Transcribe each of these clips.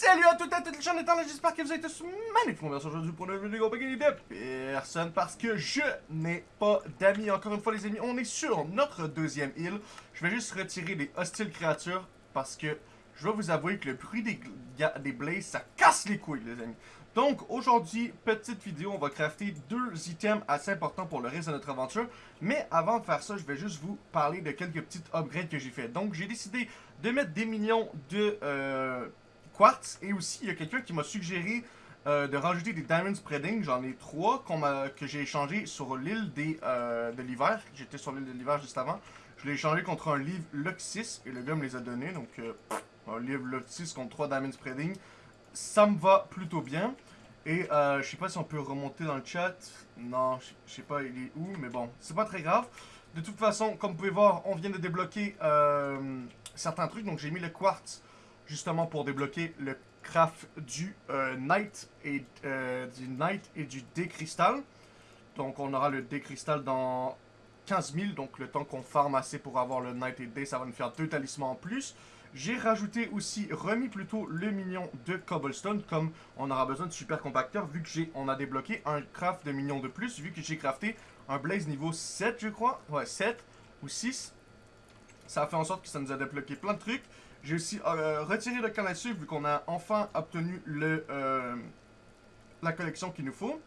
Salut à toutes et à toutes les gens là, j'espère que vous êtes tous magnifiques. On va aujourd'hui pour une vidéo compagnie de personne parce que je n'ai pas d'amis. Encore une fois les amis, on est sur notre deuxième île. Je vais juste retirer les hostiles créatures parce que je vais vous avouer que le bruit des, des blazes, ça casse les couilles les amis. Donc aujourd'hui, petite vidéo, on va crafter deux items assez importants pour le reste de notre aventure. Mais avant de faire ça, je vais juste vous parler de quelques petites upgrades que j'ai fait. Donc j'ai décidé de mettre des millions de euh, quartz. Et aussi, il y a quelqu'un qui m'a suggéré euh, de rajouter des diamond spreading. J'en ai trois que j'ai échangé sur l'île euh, de l'hiver. J'étais sur l'île de l'hiver juste avant. Je l'ai échangé contre un livre Luxis et le gars me les a donnés. Donc un livre Luxis contre trois diamond spreading ça me va plutôt bien. Et euh, je sais pas si on peut remonter dans le chat. Non, je sais pas il est où, mais bon, c'est pas très grave. De toute façon, comme vous pouvez voir, on vient de débloquer euh, certains trucs. Donc j'ai mis le quartz justement pour débloquer le craft du euh, night et euh, du night et du décristal. Donc on aura le décristal dans 15 000. Donc le temps qu'on farme assez pour avoir le night et day, ça va nous faire deux talismans en plus. J'ai rajouté aussi, remis plutôt le minion de cobblestone, comme on aura besoin de super compacteur, vu que j'ai, a débloqué un craft de minions de plus, vu que j'ai crafté un blaze niveau 7, je crois. Ouais, 7 ou 6. Ça a fait en sorte que ça nous a débloqué plein de trucs. J'ai aussi euh, retiré le canne à sucre, vu qu'on a enfin obtenu le, euh, la collection qu'il nous faut.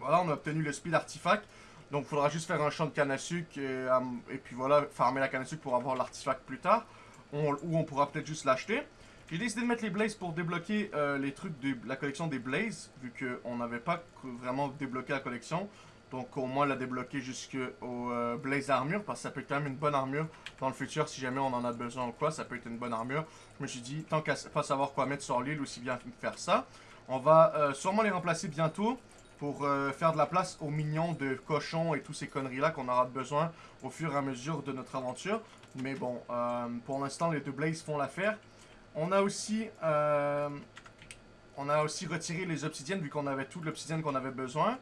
Voilà, on a obtenu le speed artefact. Donc, il faudra juste faire un champ de canne à sucre et, euh, et puis voilà, farmer la canne à sucre pour avoir l'artefact plus tard ou on pourra peut-être juste l'acheter. J'ai décidé de mettre les blazes pour débloquer les trucs de la collection des blazes, vu qu'on n'avait pas vraiment débloqué la collection. Donc au moins la débloquer jusqu'au euh, blaze armure, parce que ça peut être quand même une bonne armure dans le futur, si jamais on en a besoin ou quoi, ça peut être une bonne armure. Je me suis dit, tant qu'à pas savoir quoi mettre sur l'île, aussi bien faire ça. On va euh, sûrement les remplacer bientôt pour faire de la place aux mignons de cochons et tous ces conneries-là qu'on aura besoin au fur et à mesure de notre aventure. Mais bon, euh, pour l'instant, les deux Blazes font l'affaire. On a aussi... Euh, on a aussi retiré les obsidiennes, vu qu'on avait toute l'obsidienne qu'on avait besoin.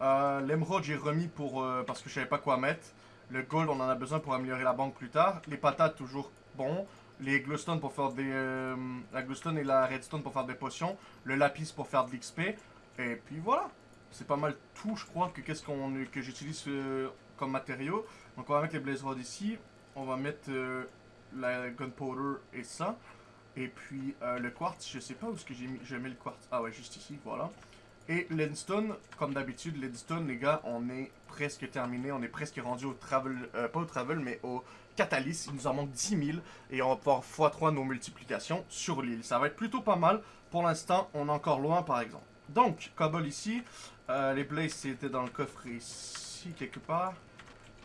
Euh, L'émeraude, j'ai remis pour parce que je savais pas quoi mettre. Le gold, on en a besoin pour améliorer la banque plus tard. Les patates, toujours bon. Les glowstone pour faire des... la glowstone et la redstone pour faire des potions. Le lapis pour faire de l'XP. Et puis voilà. C'est pas mal tout, je crois, que qu'est-ce que j'utilise comme matériaux. Donc on va mettre les blaze rods ici on va mettre euh, la gunpowder et ça. Et puis euh, le quartz, je sais pas où est-ce que j'ai mis, mis le quartz. Ah ouais, juste ici, voilà. Et l'endstone, comme d'habitude, l'endstone, les gars, on est presque terminé. On est presque rendu au travel, euh, pas au travel, mais au catalyst. Il nous en manque 10 000 et on va pouvoir x3 nos multiplications sur l'île. Ça va être plutôt pas mal. Pour l'instant, on est encore loin, par exemple. Donc, cobble ici. les blazes, c'était dans le coffre ici, quelque part.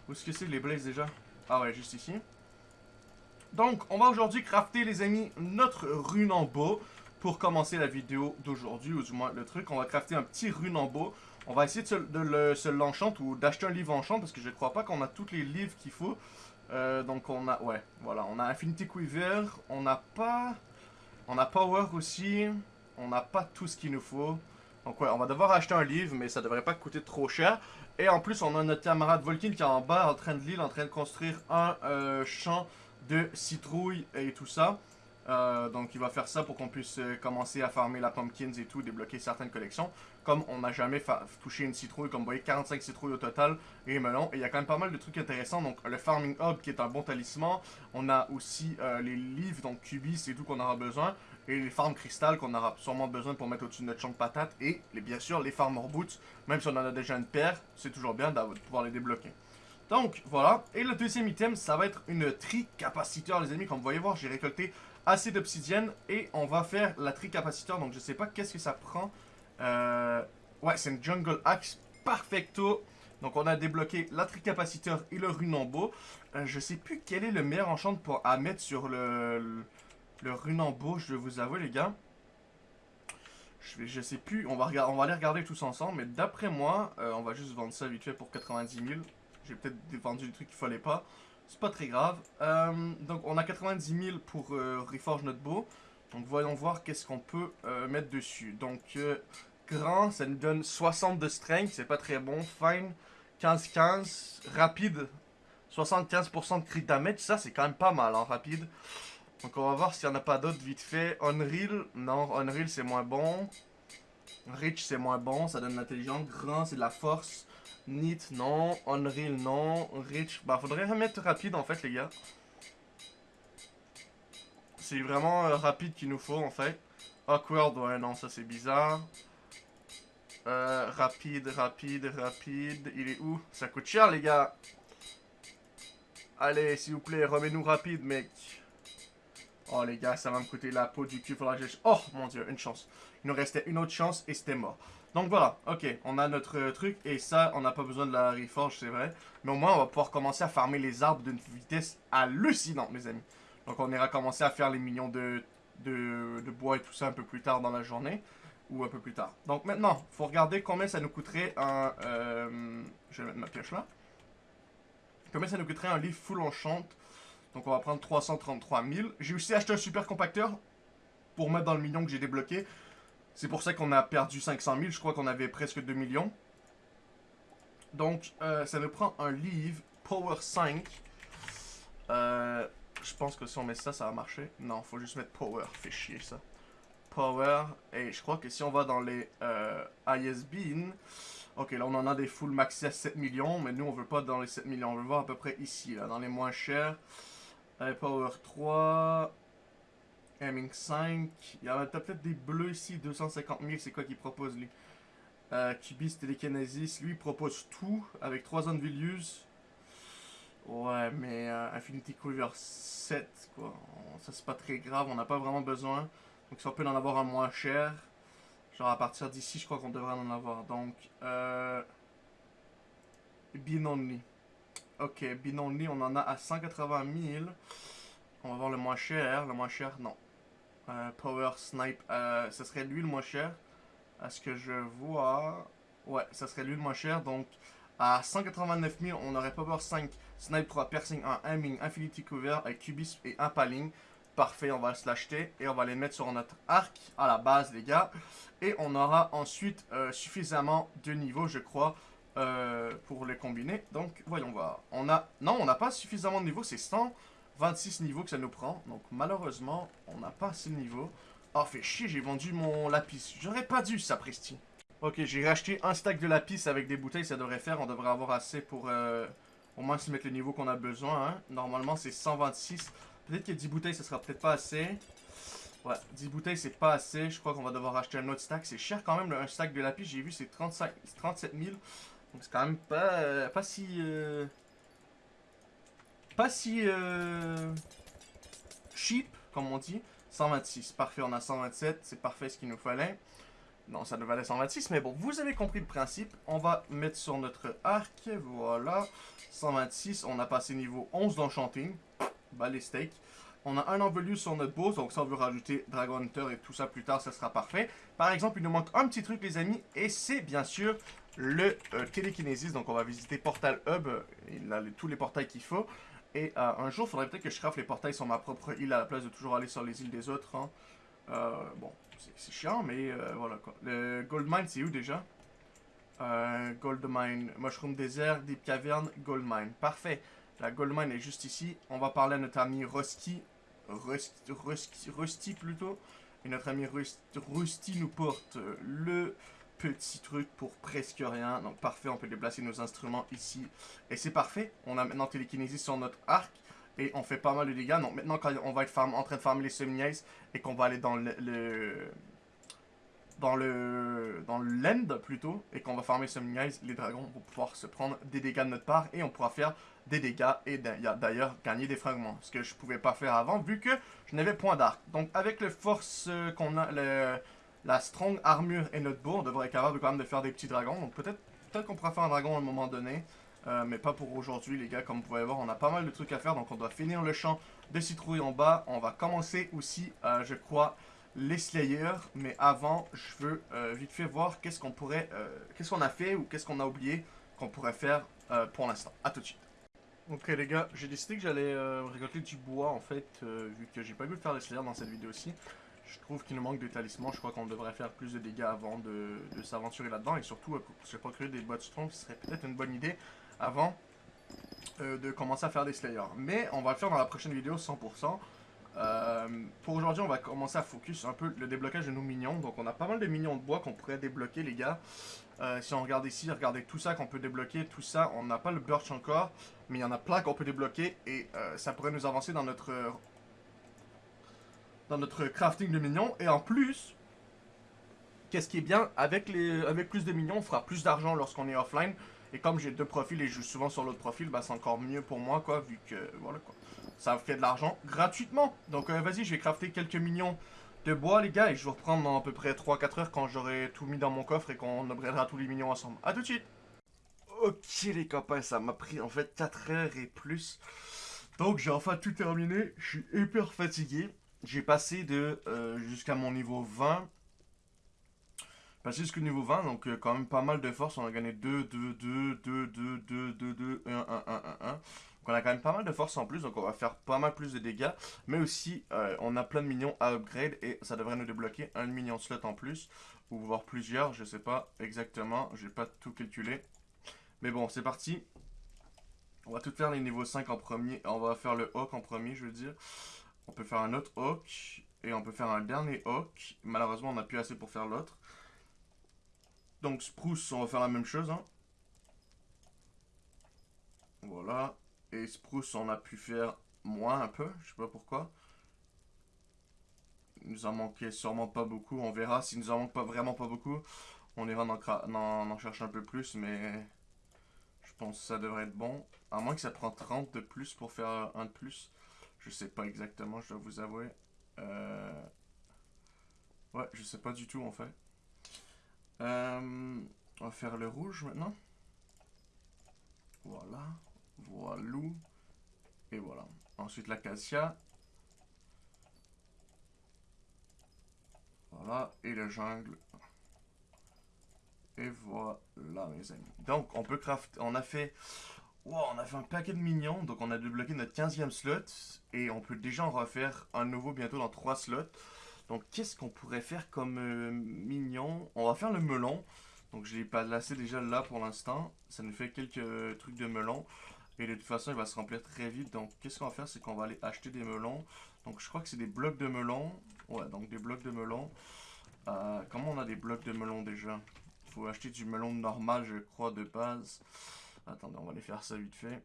Où est-ce que c'est les blazes déjà? Ah ouais, juste ici. Donc, on va aujourd'hui crafter, les amis, notre rune en beau pour commencer la vidéo d'aujourd'hui, ou du moins le truc. On va crafter un petit rune en beau. On va essayer de se, l'enchant ou d'acheter un livre enchant parce que je crois pas qu'on a tous les livres qu'il faut. Euh, donc on a, ouais, voilà, on a Infinity Quiver, on n'a pas, on a Power aussi, on n'a pas tout ce qu'il nous faut. Donc ouais, on va devoir acheter un livre, mais ça devrait pas coûter trop cher. Et en plus, on a notre camarade Volkin qui est en bas, en train de l'île, en train de construire un euh, champ de citrouilles et tout ça. Euh, donc il va faire ça pour qu'on puisse euh, commencer à farmer la pumpkins et tout, débloquer certaines collections. Comme on n'a jamais touché une citrouille, comme vous voyez, 45 citrouilles au total et melon. Et il y a quand même pas mal de trucs intéressants. Donc le Farming Hub qui est un bon talisman. On a aussi les livres, donc Cubis et tout qu'on aura besoin et les farms cristal qu'on aura sûrement besoin pour mettre au-dessus de notre champ de patates, et bien sûr les farmers boots, même si on en a déjà une paire, c'est toujours bien de pouvoir les débloquer. Donc voilà, et le deuxième item, ça va être une tri-capaciteur les amis, comme vous voyez voir, j'ai récolté assez d'obsidienne, et on va faire la tri-capaciteur, donc je sais pas qu'est-ce que ça prend. Euh, ouais, c'est une jungle axe perfecto. Donc on a débloqué la tri-capaciteur et le runambo. Euh, je sais plus quel est le meilleur enchant pour, à mettre sur le le runambo, je vous avouer, les gars. Je, je sais plus, on va, on va aller regarder tous ensemble, mais d'après moi, euh, on va juste vendre ça vite fait pour 90 000. J'ai peut-être vendu des trucs qu'il fallait pas. C'est pas très grave. Euh, donc on a 90 000 pour euh, reforge notre beau. Donc voyons voir qu'est-ce qu'on peut mettre dessus. Donc grand, ça nous donne 60 de strength, c'est pas très bon. Fine, 15-15. Rapide, 75% de crit damage, ça c'est quand même pas mal, hein, rapide. Donc on va voir s'il n'y en a pas d'autres vite fait. Unreal, non, Unreal c'est moins bon. Rich c'est moins bon, ça donne l'intelligence. Grand c'est de la force. Neat, non. Unreal, non. Rich, bah faudrait remettre rapide en fait les gars. C'est vraiment euh, rapide qu'il nous faut en fait. Awkward, ouais non ça c'est bizarre. Euh, rapide, rapide, rapide. Il est où? Ça coûte cher les gars. Allez, s'il vous plaît, remets-nous rapide, mec. Oh, les gars, ça va me coûter la peau du cul. Faudra. Oh, mon Dieu, une chance. Il nous restait une autre chance et c'était mort. Donc voilà, ok, on a notre euh, truc et ça, on n'a pas besoin de la reforge, c'est vrai. Mais au moins, on va pouvoir commencer à farmer les arbres d'une vitesse hallucinante, mes amis. Donc on ira commencer à faire les millions de, de, bois et tout ça un peu plus tard dans la journée. Ou un peu plus tard. Donc maintenant, faut regarder combien ça nous coûterait un... Euh, je vais mettre ma pioche là. Combien ça nous coûterait un livre full enchant Donc on va prendre 333 000. J'ai aussi acheté un super compacteur pour mettre dans le million que j'ai débloqué. C'est pour ça qu'on a perdu 500 000. Je crois qu'on avait presque 2 millions. Donc euh, ça nous prend un livre Power 5. Euh, je pense que si on met ça, ça va marcher. Non, faut juste mettre Power. Fait chier ça. Power. Et je crois que si on va dans les euh, ISBN... Ok, là on en a des full maxi à 7 millions, mais nous on veut pas dans les 7 millions, on veut voir à peu près ici, là, dans les moins chers. Power 3, Aiming 5, il y a peut-être des bleus ici, 250 000, c'est quoi qu'il propose lui? Euh, Cubis Telekinesis, lui il propose tout, avec 3 Unvalues. Ouais, mais euh, Infinity Quiver 7, quoi, ça c'est pas très grave, on n'a pas vraiment besoin. Donc si on peut en avoir un moins cher, Genre à partir d'ici, je crois qu'on devrait en avoir. Donc, euh... Bin only. Ok, bin only, on en a à 180 000. On va voir le moins cher. Le moins cher, non. Power Snipe, euh, ce serait lui le moins cher. À ce que je vois... Ouais, ça serait lui le moins cher. Donc, à 189 000, on aurait Power 5, Snipe 3, Piercing 1, Aiming, Infinity Cover, avec Cubism et Impaling. Parfait, on va se l'acheter et on va les mettre sur notre arc à la base, les gars. Et on aura ensuite euh, suffisamment de niveaux, je crois, euh, pour les combiner. Donc, voyons voir. On a... Non, on n'a pas suffisamment de niveaux. C'est 126 niveaux que ça nous prend. Donc, malheureusement, on n'a pas assez de niveaux. Oh, fait chier, j'ai vendu mon lapis. J'aurais pas dû, ça, Presti. Ok, j'ai racheté un stack de lapis avec des bouteilles. Ça devrait faire. On devrait avoir assez pour... Euh, au moins se mettre le niveau qu'on a besoin. Hein. Normalement, c'est 126. Peut-être que 10 bouteilles, ça sera peut-être pas assez. Ouais, 10 bouteilles, c'est pas assez. Je crois qu'on va devoir acheter un autre stack. C'est cher quand même, un stack de lapis. J'ai vu, c'est 37 000. Donc c'est quand même pas, pas si... Euh, pas si... Euh, cheap, comme on dit. 126. Parfait, on a 127. C'est parfait ce qu'il nous fallait. Non, ça nous valait 126, mais bon, vous avez compris le principe. On va mettre sur notre arc, voilà. 126, on a passé niveau 11 d'enchanting. Bah les steaks. On a un envolu sur notre boss, donc ça on veut rajouter Dragon Hunter et tout ça plus tard, ça sera parfait. Par exemple, il nous manque un petit truc les amis, et c'est bien sûr le euh, télékinésis. Donc on va visiter Portal Hub, il a tous les portails qu'il faut. Et euh, un jour, il faudrait peut-être que je craft les portails sur ma propre île à la place de toujours aller sur les îles des autres. Hein. Euh, bon, c'est chiant, mais voilà quoi. Le Gold Mine, c'est où déjà? Gold Mine, Mushroom Desert, Deep Cavern, Gold Mine. Parfait. La Goldmine est juste ici. On va parler à notre ami Rusty. Rusty, Rusty, Rusty plutôt. Et notre ami Rusty, nous porte le petit truc pour presque rien. Donc parfait, on peut déplacer nos instruments ici. Et c'est parfait. On a maintenant télékinésie sur notre arc. Et on fait pas mal de dégâts. Donc maintenant quand on va être en train de farmer les semi et qu'on va aller dans le dans le dans l'end plutôt et qu'on va farmer Summoning Eyes, les dragons vont pouvoir se prendre des dégâts de notre part et on pourra faire des dégâts et d'ailleurs gagner des fragments. Ce que je pouvais pas faire avant vu que je n'avais point d'arc. Donc avec le force euh, qu'on a, le, la strong armure et notre bourre, on devrait être capable quand même de faire des petits dragons. Donc peut-être qu'on pourra faire un dragon à un moment donné. Euh, mais pas pour aujourd'hui les gars, comme vous pouvez voir, on a pas mal de trucs à faire, donc on doit finir le champ de citrouille en bas. On va commencer aussi, euh, je crois, les Slayers, mais avant, je veux euh, vite fait voir qu'est-ce qu'on pourrait, qu'est-ce qu'on a fait ou qu'est-ce qu'on a oublié qu'on pourrait faire pour l'instant. A tout de suite. Ok les gars, j'ai décidé que j'allais récolter du bois en fait, vu que j'ai pas vu faire les Slayers dans cette vidéo-ci. Je trouve qu'il nous manque de talismans, je crois qu'on devrait faire plus de dégâts avant de, s'aventurer là-dedans, et surtout, je pas créer des bots strong, ce serait peut-être une bonne idée avant de commencer à faire des Slayers. Mais on va le faire dans la prochaine vidéo 100%. Euh, pour aujourd'hui, on va commencer à focus un peu le déblocage de nos minions. Donc, on a pas mal de minions de bois qu'on pourrait débloquer, les gars. Euh, si on regarde ici, regardez tout ça qu'on peut débloquer, tout ça, on n'a pas le birch encore, mais il y en a plein qu'on peut débloquer et euh, ça pourrait nous avancer dans notre dans notre crafting de minions. Et en plus, qu'est-ce qui est bien, avec, les, avec plus de minions, on fera plus d'argent lorsqu'on est offline. Et comme j'ai deux profils et je joue souvent sur l'autre profil, bah c'est encore mieux pour moi, quoi, vu que, voilà, quoi. Ça fait de l'argent gratuitement. Donc, euh, vas-y, je vais crafter quelques minions de bois, les gars, et je vais reprendre dans à peu près 3-4 heures quand j'aurai tout mis dans mon coffre et qu'on upgradera tous les minions ensemble. A tout de suite Ok, les copains, ça m'a pris, en fait, 4 heures et plus. Donc, j'ai enfin tout terminé. Je suis hyper fatigué. J'ai passé de euh, jusqu'à mon niveau 20 Passé jusqu'au niveau 20, donc euh, quand même pas mal de force. On a gagné 2, 2, 2, 2, 2, 2, 2, 2, 1, 1, 1, 1, 1. Donc on a quand même pas mal de force en plus, donc on va faire pas mal plus de dégâts. Mais aussi, euh, on a plein de minions à upgrade et ça devrait nous débloquer un minion slot en plus. Ou voire plusieurs, je sais pas exactement. J'ai pas tout calculé. Mais bon, c'est parti. On va tout faire les niveaux 5 en premier. On va faire le Hawk en premier, je veux dire. On peut faire un autre Hawk. Et on peut faire un dernier Hawk. Malheureusement, on n'a plus assez pour faire l'autre. Donc Spruce, on va faire la même chose. Hein. Voilà. Et Spruce, on a pu faire moins un peu. Je sais pas pourquoi. Il nous en manquait sûrement pas beaucoup. On verra. S'il nous en manque pas vraiment pas beaucoup, on ira en, en, chercher un peu plus. Mais je pense que ça devrait être bon. À moins que ça prend 30 de plus pour faire un de plus. Je sais pas exactement, je dois vous avouer. Euh... Ouais, je sais pas du tout en fait. Euh, on va faire le rouge maintenant. Voilà. Voilà. Et voilà. Ensuite l'acacia. Voilà. Et le jungle. Et voilà mes amis. Donc on peut craft. On a fait. Wow, on a fait un paquet de minions. Donc on a débloqué notre 15e slot. Et on peut déjà en refaire un nouveau bientôt dans 3 slots. Donc, qu'est-ce qu'on pourrait faire comme euh, mignon? On va faire le melon. Donc, je l'ai pas laissé déjà là pour l'instant. Ça nous fait quelques trucs de melon. Et de toute façon, il va se remplir très vite. Donc, qu'est-ce qu'on va faire? C'est qu'on va aller acheter des melons. Donc, je crois que c'est des blocs de melon. Ouais, donc des blocs de melon. Euh, comment on a des blocs de melon déjà? Il faut acheter du melon normal, je crois, de base. Attendez, on va aller faire ça vite fait.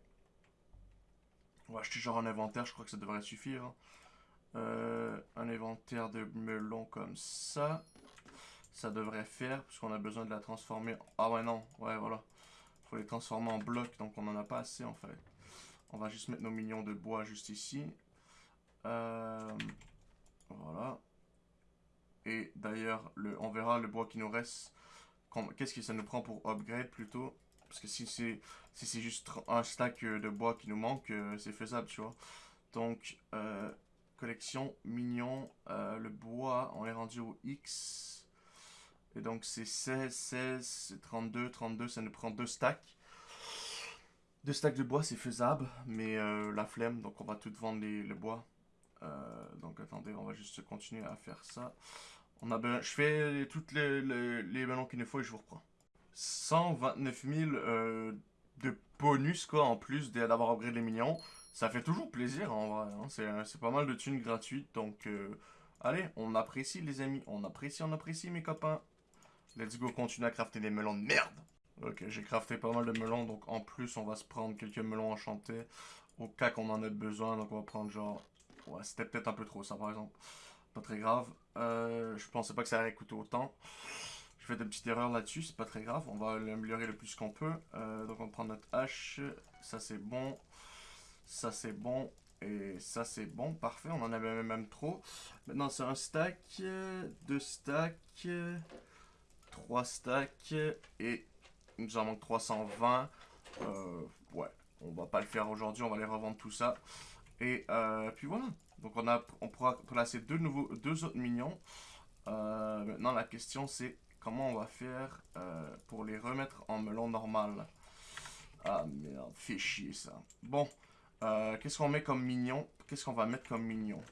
On va acheter genre un inventaire, je crois que ça devrait suffire. Hein. Euh, un inventaire de melons comme ça. Ça devrait faire, puisqu'on a besoin de la transformer. Ah ouais, non, ouais, voilà. faut les transformer en blocs, donc on n'en a pas assez en fait. On va juste mettre nos minions de bois juste ici. Euh, voilà. Et d'ailleurs, on verra le bois qui nous reste. Qu'est-ce que ça nous prend pour upgrade plutôt? Parce que si c'est juste un stack de bois qui nous manque, euh, c'est faisable, tu vois. Donc, euh, collection mignon. Euh, le bois, on est rendu au X. Et donc c'est 16, 16, 32, 32, ça nous prend deux stacks. Deux stacks de bois, c'est faisable, mais euh, la flemme, donc on va tout vendre les, le bois. Euh, donc attendez, on va juste continuer à faire ça. On a je fais toutes les, les, qu'il nous faut et je vous reprends. 129 000 de bonus quoi en plus d'avoir upgrade les minions. Ça fait toujours plaisir en vrai. Hein. C'est pas mal de thunes gratuites. Donc, euh, allez, on apprécie les amis. On apprécie, on apprécie mes copains. Let's go, continue à crafter des melons de merde. Ok, j'ai crafté pas mal de melons. Donc, en plus, on va se prendre quelques melons enchantés. Au cas qu'on en ait besoin. Donc, on va prendre genre... Ouais, c'était peut-être un peu trop ça, par exemple. Pas très grave. Euh, je pensais pas que ça allait coûter autant. Fait des petites erreurs là-dessus, c'est pas très grave. On va l'améliorer le plus qu'on peut. Euh, donc, on prend notre hache. Ça, c'est bon. Ça, c'est bon. Et ça, c'est bon. Parfait. On en avait même trop. Maintenant, c'est un stack. Deux stacks. Trois stacks. Et il nous en manque 320. Euh, ouais. On va pas le faire aujourd'hui. On va les revendre tout ça. Et euh, puis voilà. Donc, on, a, on pourra placer deux, nouveaux, deux autres minions. Maintenant, la question, c'est comment on va faire pour les remettre en melon normal. Ah merde, fait chier ça. Bon, euh, qu'est-ce qu'on met comme mignon? Qu'est-ce qu'on va mettre comme mignon?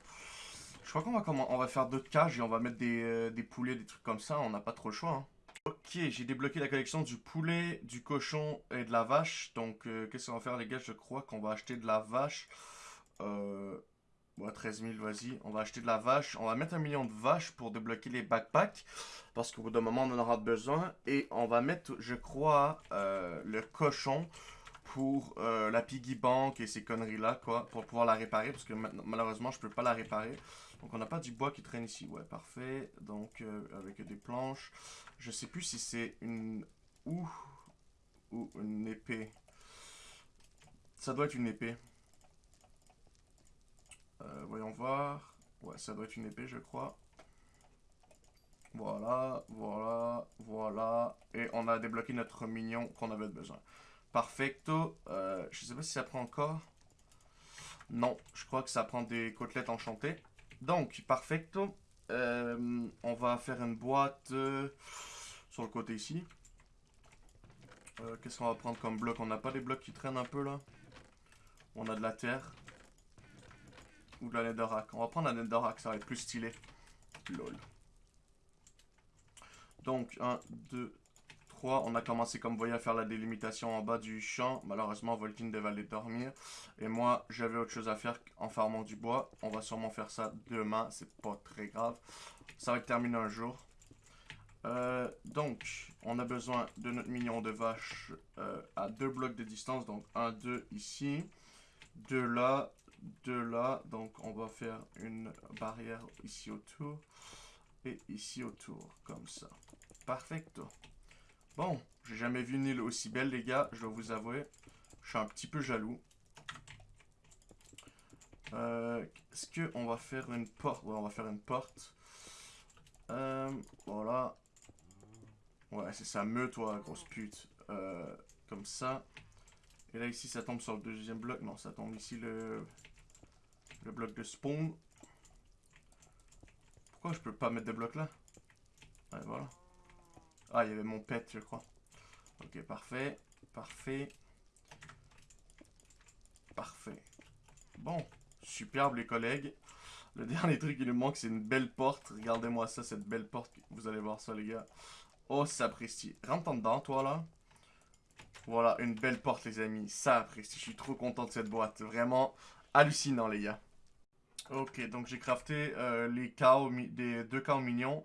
Je crois qu'on va, va faire d'autres cages et on va mettre des, euh, des, poulets, des trucs comme ça. On n'a pas trop le choix. Hein. Ok, j'ai débloqué la collection du poulet, du cochon et de la vache. Donc, euh, qu'est-ce qu'on va faire, les gars? Je crois qu'on va acheter de la vache. Ouais, 13 000, vas-y. On va acheter de la vache. On va mettre un million de vaches pour débloquer les backpacks. Parce qu'au bout d'un moment, on en aura besoin. Et on va mettre, je crois, euh, le cochon pour euh, la piggy bank et ces conneries-là, quoi. Pour pouvoir la réparer. Parce que malheureusement, je peux pas la réparer. Donc, on n'a pas du bois qui traîne ici. Ouais, parfait. Donc, euh, avec des planches. Je sais plus si c'est une... Ou une épée. Ça doit être une épée. Euh, voyons voir. Ouais, ça doit être une épée, je crois. Voilà, voilà, voilà. Et on a débloqué notre mignon qu'on avait besoin. Perfecto. Euh, je sais pas si ça prend encore. Non, je crois que ça prend des côtelettes enchantées. Donc, perfecto. Euh, on va faire une boîte sur le côté ici. Qu'est-ce qu'on va prendre comme bloc? On n'a pas des blocs qui traînent un peu là On a de la terre. Ou de la netherrack. On va prendre la netherrack, ça va être plus stylé. Lol. Donc, 1, 2, 3. On a commencé, comme vous voyez, à faire la délimitation en bas du champ. Malheureusement, Volkin devait aller dormir. Et moi, j'avais autre chose à faire en farmant du bois. On va sûrement faire ça demain. C'est pas très grave. Ça va être terminé un jour. Euh, donc, on a besoin de notre million de vaches euh, à deux blocs de distance. Donc, 1, 2 ici. 2 là de là. Donc, on va faire une barrière ici autour. Et ici autour, comme ça. Perfecto. Bon, j'ai jamais vu une île aussi belle, les gars. Je dois vous avouer. Je suis un petit peu jaloux. Euh, Est-ce qu'on va faire une porte? Ouais, on va faire une porte. Euh, voilà. Ouais, c'est ça. Meut, toi, grosse pute. Euh, comme ça. Et là, ici, ça tombe sur le deuxième bloc. Non, ça tombe ici le le bloc de spawn. Pourquoi je peux pas mettre de blocs là voilà. Ah, il y avait mon pet, je crois. Ok, parfait. Parfait. Parfait. Bon, superbe les collègues. Le dernier truc qui nous manque, c'est une belle porte. Regardez-moi ça, cette belle porte. Vous allez voir ça, les gars. Oh, ça apprécie. Rentre en dedans, toi, là. Voilà, une belle porte, les amis. Ça apprécie. Je suis trop content de cette boîte. Vraiment hallucinant, les gars. Ok, donc j'ai crafté euh, les cows, des deux cows mignons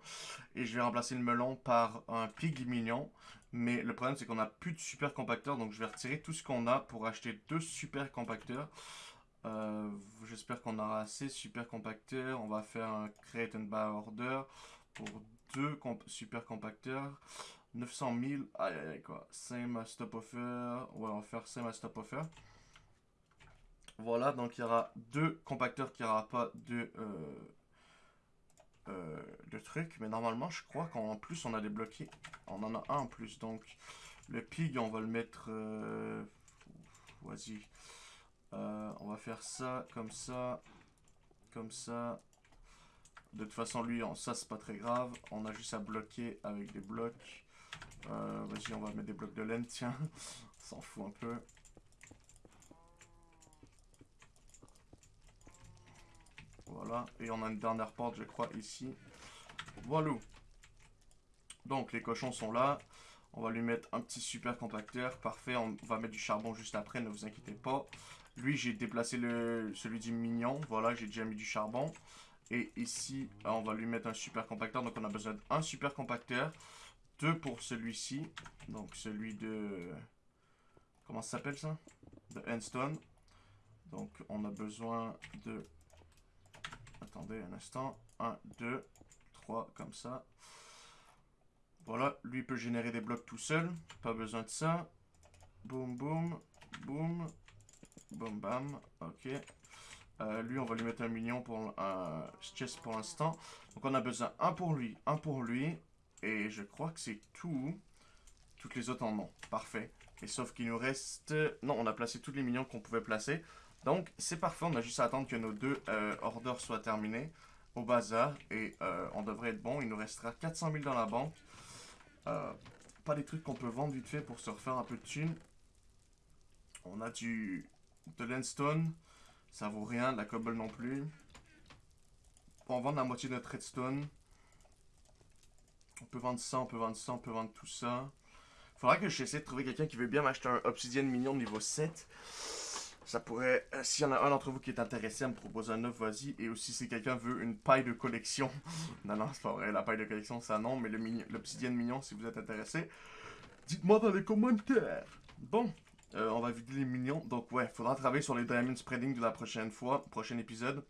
et je vais remplacer le melon par un pig mignon. Mais le problème c'est qu'on n'a plus de super compacteurs donc je vais retirer tout ce qu'on a pour acheter deux super compacteurs. Euh, j'espère qu'on aura assez super compacteurs. On va faire un create and buy order pour deux super compacteurs. 900 000, aïe aïe quoi. Same stop offer, ouais on va faire same stop offer. Voilà, donc il y aura deux compacteurs qui n'aura pas de, euh, euh, de trucs. Mais normalement, je crois qu'en plus, on a débloqué. On en a un en plus. Donc, le pig, on va le mettre... Euh, Vas-y. on va faire ça, comme ça, comme ça. De toute façon, lui, ça, c'est pas très grave. On a juste à bloquer avec des blocs. Vas-y, on va mettre des blocs de laine, tiens. S'en fout un peu. Voilà. Et on a une dernière porte, je crois, ici. Voilà. Donc, les cochons sont là. On va lui mettre un petit super compacteur. Parfait. On va mettre du charbon juste après, ne vous inquiétez pas. Lui, j'ai déplacé le, celui du mignon. Voilà, j'ai déjà mis du charbon. Et ici, on va lui mettre un super compacteur. Donc, on a besoin d'un super compacteur. Deux pour celui-ci. Donc, celui de... Comment ça s'appelle ça? De Endstone. Donc, on a besoin de Attendez un instant. 1, 2, 3, comme ça. Voilà, lui peut générer des blocs tout seul. Pas besoin de ça. Boum, boum, boum. Boum, bam. Ok. Euh, lui, on va lui mettre un million pour un chest pour l'instant. Donc, on a besoin un pour lui, un pour lui. Et je crois que c'est tout. Toutes les autres en ont. Parfait. Et sauf qu'il nous reste... Non, on a placé tous les millions qu'on pouvait placer. Donc, c'est parfait. On a juste à attendre que nos deux euh, orders soient terminés au bazar. Et euh, on devrait être bon. Il nous restera 400 000 dans la banque. Euh, pas des trucs qu'on peut vendre vite fait pour se refaire un peu de thunes. On a du de. Ça vaut rien. De la cobble non plus. On va vendre la moitié de notre redstone. On peut vendre ça, on peut vendre ça, on peut vendre tout ça. Faudra que j'essaie de trouver quelqu'un qui veut bien m'acheter un obsidian mignon niveau 7. Ça pourrait, euh, s'il y en a un d'entre vous qui est intéressé à me proposer un œuf, vas-y. Et aussi, si quelqu'un veut une paille de collection. non, non, c'est pas vrai. La paille de collection, ça non. Mais l'obsidienne mignon, si vous êtes intéressé, dites-moi dans les commentaires. Bon, euh, on va vider les minions. Donc, ouais, faudra travailler sur les diamond spreading de la prochaine fois, prochain épisode.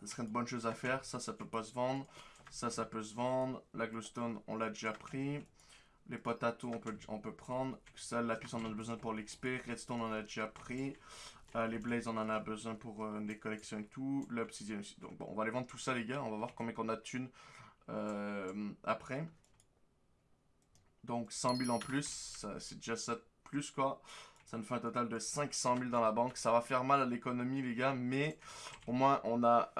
Ce serait une bonne chose à faire. Ça, ça peut pas se vendre. Ça, ça peut se vendre. La glowstone, on l'a déjà pris. Les potatoes, on peut, on peut prendre. Ça, la puce, on en a besoin pour l'XP. Redstone, on a déjà pris. Euh, les blazes, on en a besoin pour euh, des collections et tout. L'obsidian aussi. Donc, bon, on va aller vendre tout ça, les gars. On va voir combien qu'on a de thunes euh, après. Donc, 100 000 en plus. C'est déjà ça plus, quoi. Ça nous fait un total de 500 000 dans la banque. Ça va faire mal à l'économie, les gars, mais au moins, on a,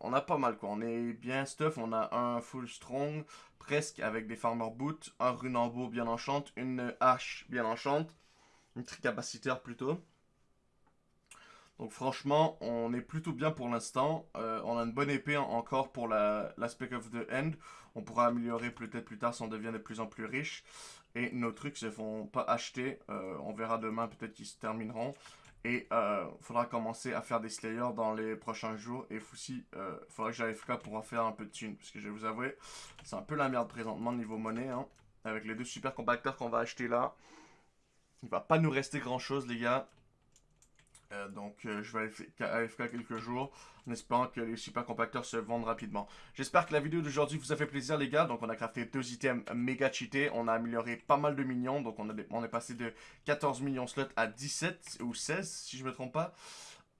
on a pas mal, quoi. On est bien stuff. On a un full strong, presque, avec des farmer boots, un runambo bien enchante, une hache bien enchante, une tricapaciteur plutôt. Donc franchement, on est plutôt bien pour l'instant. Euh, on a une bonne épée encore pour l'aspect of the end. On pourra améliorer peut-être plus tard si on devient de plus en plus riche. Et nos trucs se font pas acheter. Euh, on verra demain peut-être qu'ils se termineront. Et euh, faudra commencer à faire des slayers dans les prochains jours. Et aussi, il faudra que j'aille FK pour en faire un peu de thunes. Parce que je vais vous avouer, c'est un peu la merde présentement niveau monnaie. Hein. avec les deux super compacteurs qu'on va acheter là. Il va pas nous rester grand chose les gars. Euh, donc euh, je vais AFK quelques jours en espérant que les super compacteurs se vendent rapidement. J'espère que la vidéo d'aujourd'hui vous a fait plaisir les gars. Donc on a crafté deux items méga cheatés. On a amélioré pas mal de minions. Donc on, est passé de 14 millions slots à 17 ou 16 si je me trompe pas.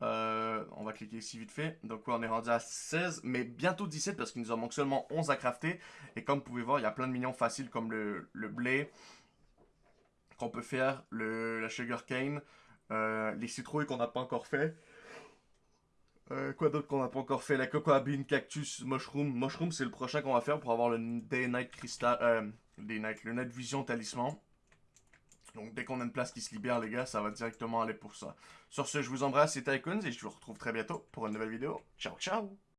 Euh, on va cliquer ici vite fait. Donc on est rendu à 16, mais bientôt 17 parce qu'il nous en manque seulement 11 à crafter. Et comme vous pouvez voir, il y a plein de minions faciles comme le, blé qu'on peut faire, le, la sugarcane, euh, les citrouilles qu'on n'a pas encore fait. Euh, quoi d'autre qu'on n'a pas encore fait? La cocoa bean, cactus, mushroom. Mushroom, c'est le prochain qu'on va faire pour avoir le Day Night Crystal. Euh, le Night Vision Talisman. Donc dès qu'on a une place qui se libère, les gars, ça va directement aller pour ça. Sur ce, je vous embrasse, c'était Icons et je vous retrouve très bientôt pour une nouvelle vidéo. Ciao, ciao